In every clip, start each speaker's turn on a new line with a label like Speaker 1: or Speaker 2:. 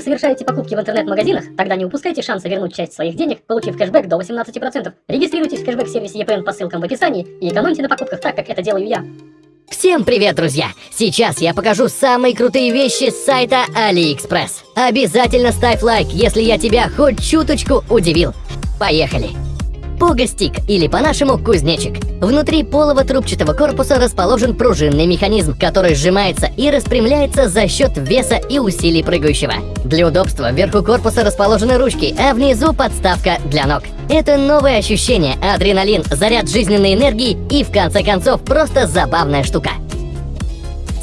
Speaker 1: совершаете покупки в интернет-магазинах, тогда не упускайте шанса вернуть часть своих денег, получив кэшбэк до 18%. Регистрируйтесь в кэшбэк-сервисе EPN по ссылкам в описании и экономьте на покупках так, как это делаю я.
Speaker 2: Всем привет, друзья! Сейчас я покажу самые крутые вещи с сайта AliExpress. Обязательно ставь лайк, если я тебя хоть чуточку удивил. Поехали! Погостик, или по-нашему кузнечик. Внутри полого трубчатого корпуса расположен пружинный механизм, который сжимается и распрямляется за счет веса и усилий прыгающего. Для удобства вверху корпуса расположены ручки, а внизу подставка для ног. Это новое ощущение, адреналин, заряд жизненной энергии и, в конце концов, просто забавная штука.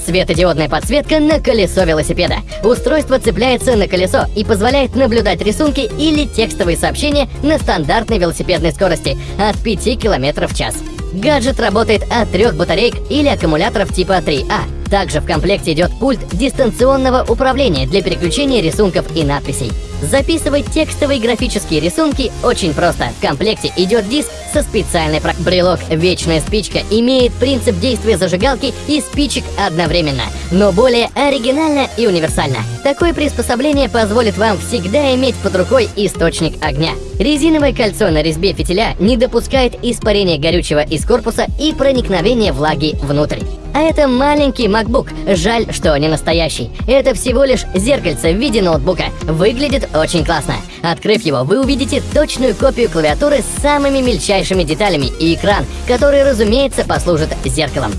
Speaker 2: Светодиодная подсветка на колесо велосипеда. Устройство цепляется на колесо и позволяет наблюдать рисунки или текстовые сообщения на стандартной велосипедной скорости от 5 км в час. Гаджет работает от трех батареек или аккумуляторов типа 3А. Также в комплекте идет пульт дистанционного управления для переключения рисунков и надписей. Записывать текстовые графические рисунки очень просто. В комплекте идет диск со специальной про... Брелок «Вечная спичка» имеет принцип действия зажигалки и спичек одновременно, но более оригинально и универсально. Такое приспособление позволит вам всегда иметь под рукой источник огня. Резиновое кольцо на резьбе фитиля не допускает испарения горючего из корпуса и проникновения влаги внутрь. А это маленький MacBook. Жаль, что не настоящий. Это всего лишь зеркальце в виде ноутбука. Выглядит очень классно. Открыв его, вы увидите точную копию клавиатуры с самыми мельчайшими деталями и экран, который, разумеется, послужит зеркалом.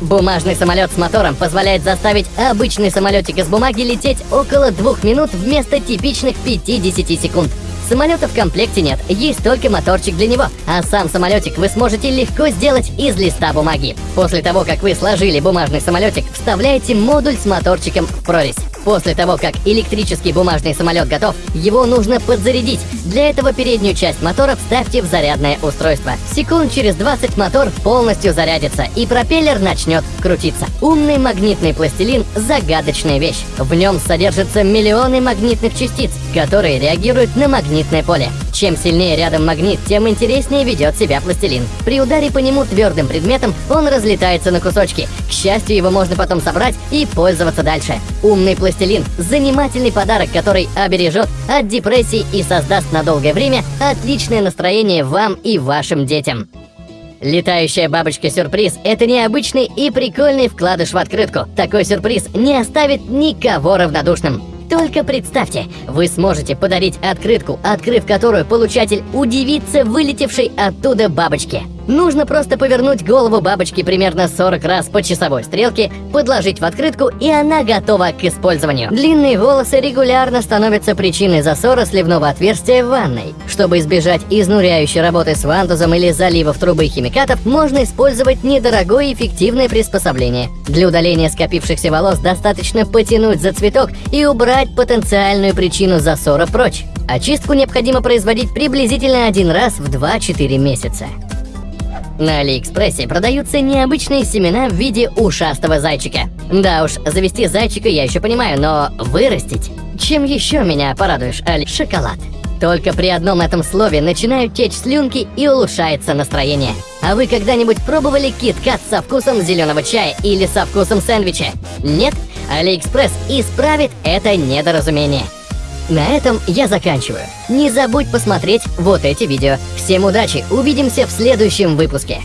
Speaker 2: Бумажный самолет с мотором позволяет заставить обычный самолетик из бумаги лететь около двух минут вместо типичных 50 секунд. Самолета в комплекте нет, есть только моторчик для него, а сам самолетик вы сможете легко сделать из листа бумаги. После того, как вы сложили бумажный самолетик, вставляете модуль с моторчиком в прорезь. После того, как электрический бумажный самолет готов, его нужно подзарядить. Для этого переднюю часть мотора вставьте в зарядное устройство. Секунд через 20 мотор полностью зарядится, и пропеллер начнет крутиться. Умный магнитный пластилин – загадочная вещь. В нем содержатся миллионы магнитных частиц, которые реагируют на магнитное поле. Чем сильнее рядом магнит, тем интереснее ведет себя пластилин. При ударе по нему твердым предметом он разлетается на кусочки. К счастью, его можно потом собрать и пользоваться дальше. Умный пластилин – занимательный подарок, который обережет от депрессии и создаст на долгое время отличное настроение вам и вашим детям. Летающая бабочка-сюрприз – это необычный и прикольный вкладыш в открытку. Такой сюрприз не оставит никого равнодушным. Только представьте, вы сможете подарить открытку, открыв которую получатель удивится вылетевшей оттуда бабочке. Нужно просто повернуть голову бабочки примерно 40 раз по часовой стрелке, подложить в открытку, и она готова к использованию. Длинные волосы регулярно становятся причиной засора сливного отверстия в ванной. Чтобы избежать изнуряющей работы с вантузом или заливов трубы химикатов, можно использовать недорогое эффективное приспособление. Для удаления скопившихся волос достаточно потянуть за цветок и убрать потенциальную причину засора прочь. Очистку необходимо производить приблизительно один раз в 2-4 месяца. На Алиэкспрессе продаются необычные семена в виде ушастого зайчика. Да уж, завести зайчика я еще понимаю, но вырастить? Чем еще меня порадуешь, Али? Шоколад. Только при одном этом слове начинают течь слюнки и улучшается настроение. А вы когда-нибудь пробовали KitKat со вкусом зеленого чая или со вкусом сэндвича? Нет? Алиэкспресс исправит это недоразумение. На этом я заканчиваю. Не забудь посмотреть вот эти видео. Всем удачи, увидимся в следующем выпуске.